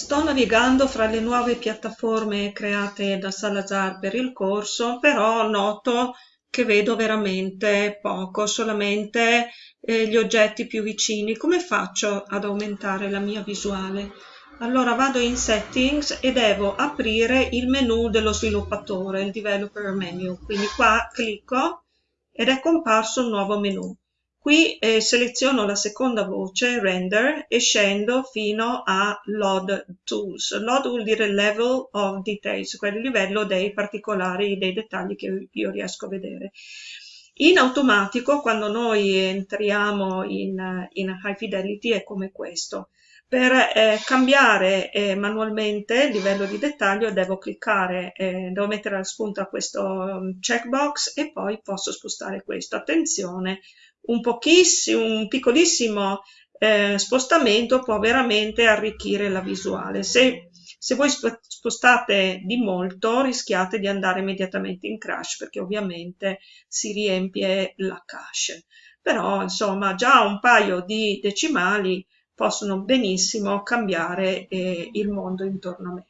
Sto navigando fra le nuove piattaforme create da Salazar per il corso, però noto che vedo veramente poco, solamente eh, gli oggetti più vicini. Come faccio ad aumentare la mia visuale? Allora vado in Settings e devo aprire il menu dello sviluppatore, il Developer Menu. Quindi qua clicco ed è comparso un nuovo menu. Qui eh, seleziono la seconda voce, Render, e scendo fino a Load Tools. Load vuol dire Level of Details, quel livello dei particolari, dei dettagli che io riesco a vedere. In automatico, quando noi entriamo in, in High Fidelity, è come questo. Per eh, cambiare eh, manualmente il livello di dettaglio devo cliccare, eh, devo mettere la spunta a questo um, checkbox e poi posso spostare questo. Attenzione, un pochissimo, un piccolissimo eh, spostamento può veramente arricchire la visuale. Se, se voi spostate di molto rischiate di andare immediatamente in crash perché ovviamente si riempie la cache. Però insomma già un paio di decimali possono benissimo cambiare eh, il mondo intorno a me.